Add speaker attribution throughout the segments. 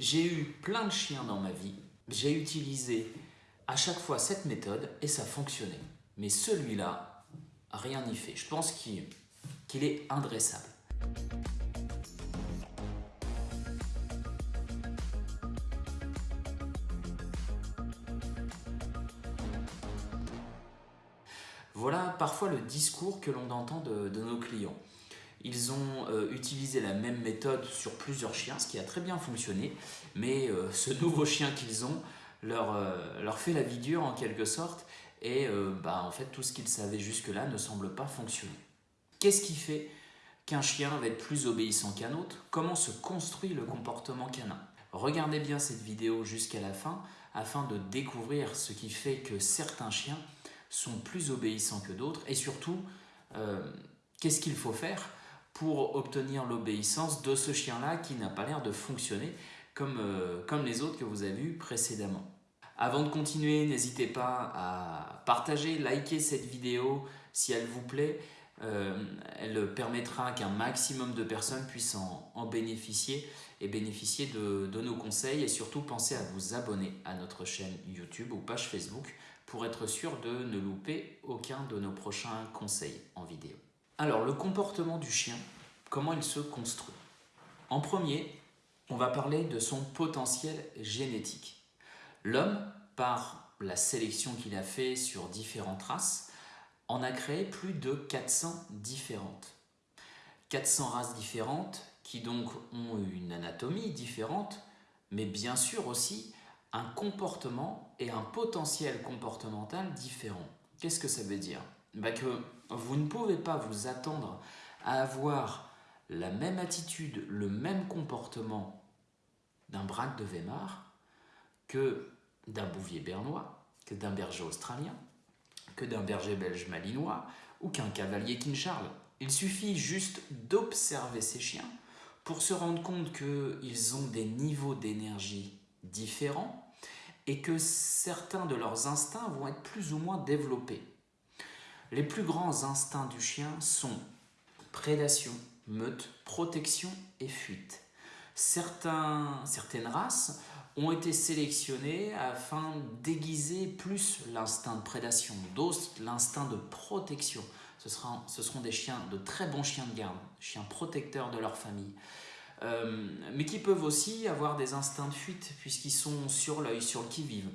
Speaker 1: J'ai eu plein de chiens dans ma vie. J'ai utilisé à chaque fois cette méthode et ça fonctionnait. Mais celui-là, rien n'y fait. Je pense qu'il est indressable. Voilà parfois le discours que l'on entend de, nos clients. Ils ont euh, utilisé la même méthode sur plusieurs chiens, ce qui a très bien fonctionné, mais euh, ce nouveau chien qu'ils ont leur, euh, leur, fait la vie dure en quelque sorte, et bah, en fait tout ce qu'ils savaient jusque-là ne semble pas fonctionner. Qu'est-ce qui fait qu'un chien va être plus obéissant qu'un autre? Comment se construit le comportement canin? Regardez bien cette vidéo jusqu'à la fin afin de découvrir ce qui fait que certains chiens sont plus obéissants que d'autres. Et surtout, qu'est-ce qu'il faut faire? Pour obtenir l'obéissance de ce chien-là qui n'a pas l'air de fonctionner comme, euh, comme les autres que vous avez vus précédemment. Avant de continuer, n'hésitez pas à partager, liker cette vidéo si elle vous plaît. Euh, elle permettra qu'un maximum de personnes puissent en, bénéficier et bénéficier de, de, nos conseils et surtout pensez à vous abonner à notre chaîne YouTube ou page Facebook pour être sûr de ne louper aucun de nos prochains conseils en vidéo. Alors, le comportement du chien, comment il se construit En premier, on va parler de son potentiel génétique. L'homme, par la sélection qu'il a fait sur différentes races, en a créé plus de 400 différentes. 400 races différentes qui donc ont une anatomie différente, mais bien sûr aussi un comportement et un potentiel comportemental différent. Qu'est-ce que ça veut dire? Bah vous ne pouvez pas vous attendre à avoir la même attitude, le même comportement d'un braque de Weimar que d'un bouvier bernois, que d'un berger australien, que d'un berger belge malinois ou qu'un cavalier King Charles. Il suffit juste d'observer ces chiens pour se rendre compte qu'ils ont des niveaux d'énergie différents et que certains de leurs instincts vont être plus ou moins développés. Les plus grands instincts du chien sont prédation, meute, protection et fuite. Certaines races ont été sélectionnées afin d'aiguiser plus l'instinct de prédation, d'autres l'instinct de protection. Ce seront des chiens, de très bons chiens de garde, chiens protecteurs de leur famille. Euh, mais qui peuvent aussi avoir des instincts de fuite puisqu'ils sont sur l'œil, sur le qui-vive.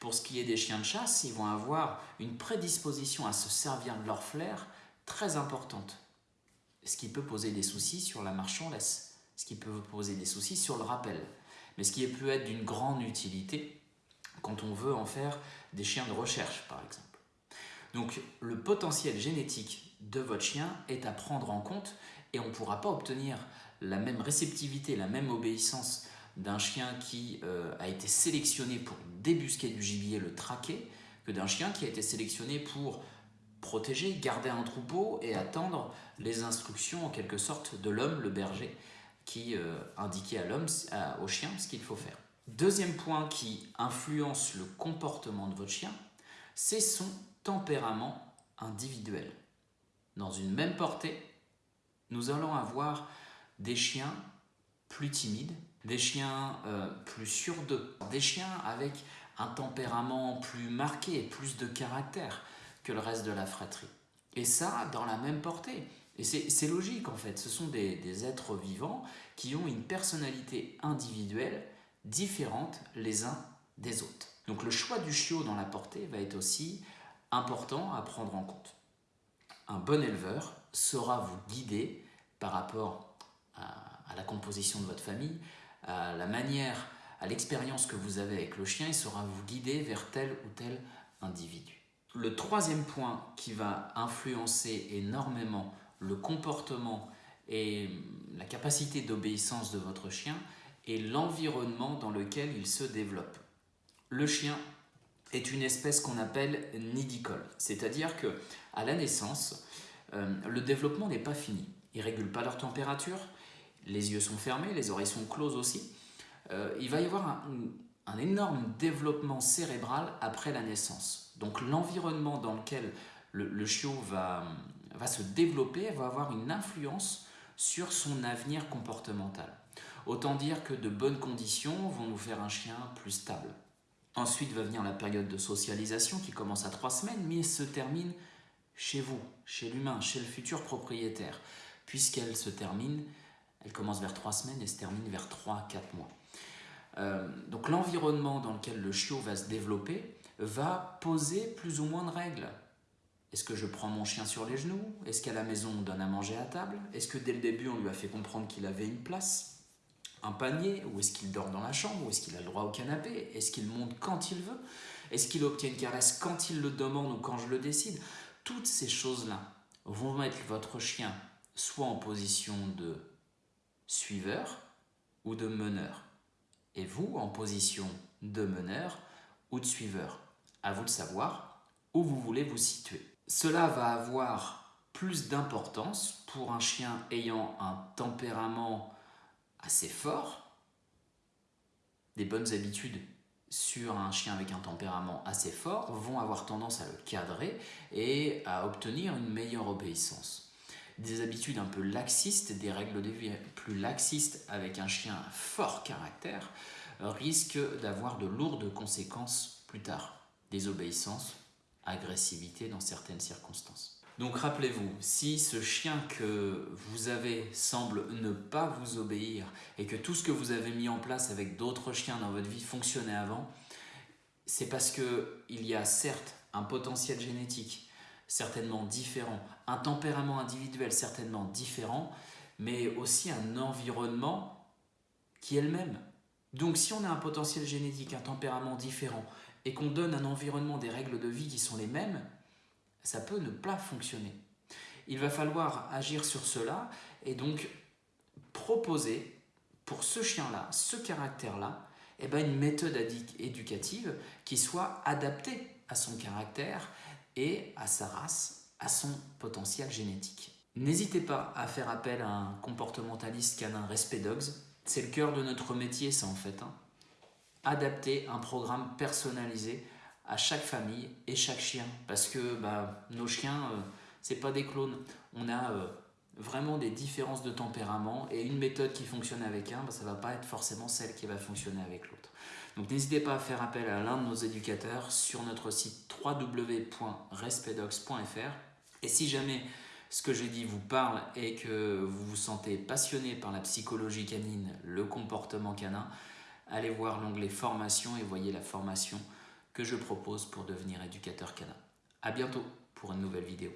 Speaker 1: Pour ce qui est des chiens de chasse, ils vont avoir une prédisposition à se servir de leur flair très importante, ce qui peut poser des soucis sur la laisse, ce qui peut poser des soucis sur le rappel, mais ce qui peut être d'une grande utilité quand on veut en faire des chiens de recherche par exemple. Donc le potentiel génétique de votre chien est à prendre en compte et on ne pourra pas obtenir la même réceptivité, la même obéissance d'un chien qui euh, a été sélectionné pour débusquer du gibier, le traquer, que d'un chien qui a été sélectionné pour protéger, garder un troupeau et attendre les instructions en quelque sorte de l'homme, le berger, qui euh, indiquait à l'homme, au chien, ce qu'il faut faire. Deuxième point qui influence le comportement de votre chien, c'est son tempérament individuel. Dans une même portée, nous allons avoir des chiens plus timides, des chiens euh, plus sûrs d'eux, des chiens avec un tempérament plus marqué, plus de caractère que le reste de la fratrie. Et ça, dans la même portée. Et c'est logique en fait, ce sont des, des, êtres vivants qui ont une personnalité individuelle différente les uns des autres. Donc le choix du chiot dans la portée va être aussi important à prendre en compte. Un bon éleveur saura vous guider par rapport à, la composition de votre famille, à la manière, à l'expérience que vous avez avec le chien, il saura vous guider vers tel ou tel individu. Le troisième point qui va influencer énormément le comportement et la capacité d'obéissance de votre chien est l'environnement dans lequel il se développe. Le chien est une espèce qu'on appelle nidicole, c'est-à-dire que à la naissance, euh, le développement n'est pas fini. Ils ne régulent pas leur température, les yeux sont fermés, les oreilles sont closes aussi. Euh, il va y avoir un, énorme développement cérébral après la naissance. Donc l'environnement dans lequel le, chiot va, va se développer va avoir une influence sur son avenir comportemental. Autant dire que de bonnes conditions vont nous faire un chien plus stable. Ensuite va venir la période de socialisation qui commence à trois semaines, mais se termine chez vous, chez l'humain, chez le futur propriétaire, puisqu'elle se termine, elle commence vers trois semaines et se termine vers 3-4 mois. Euh, donc l'environnement dans lequel le chiot va se développer va poser plus ou moins de règles. Est-ce que je prends mon chien sur les genoux? Est-ce qu'à la maison on donne à manger à table? Est-ce que dès le début on lui a fait comprendre qu'il avait une place? Un panier? Ou est-ce qu'il dort dans la chambre? Ou est-ce qu'il a le droit au canapé? Est-ce qu'il monte quand il veut? Est-ce qu'il obtient une caresse quand il le demande ou quand je le décide? Toutes ces choses-là vont mettre votre chien soit en position de suiveur ou de meneur. Et vous en position de meneur ou de suiveur. À vous de savoir où vous voulez vous situer. Cela va avoir plus d'importance pour un chien ayant un tempérament assez fort, des bonnes habitudes sur un chien avec un tempérament assez fort vont avoir tendance à le cadrer et à obtenir une meilleure obéissance. Des habitudes un peu laxistes, des règles de vie plus laxistes avec un chien à fort caractère risquent d'avoir de lourdes conséquences plus tard. Désobéissance, agressivité dans certaines circonstances. Donc rappelez-vous, si ce chien que vous avez semble ne pas vous obéir et que tout ce que vous avez mis en place avec d'autres chiens dans votre vie fonctionnait avant, c'est parce qu'il y a certes un potentiel génétique certainement différent, un tempérament individuel certainement différent, mais aussi un environnement qui est le même. Donc si on a un potentiel génétique, un tempérament différent, et qu'on donne un environnement, des règles de vie qui sont les mêmes, ça peut ne pas fonctionner. Il va falloir agir sur cela et donc proposer pour ce chien-là, ce caractère-là, eh ben une méthode éducative qui soit adaptée à son caractère et à sa race, à son potentiel génétique. N'hésitez pas à faire appel à un comportementaliste canin Respect Dogs. C'est le cœur de notre métier, ça en fait. Hein. Adapter un programme personnalisé à chaque famille et chaque chien. Parce que bah, nos chiens, ce euh, c'est pas des clones. On a euh, vraiment des différences de tempérament et une méthode qui fonctionne avec un, bah, ça va pas être forcément celle qui va fonctionner avec l'autre. Donc n'hésitez pas à faire appel à l'un de nos éducateurs sur notre site www.respedox.fr. Et si jamais ce que j'ai dit vous parle et que vous vous sentez passionné par la psychologie canine, le comportement canin, allez voir l'onglet formation et voyez la formation que je propose pour devenir éducateur canin. A bientôt pour une nouvelle vidéo.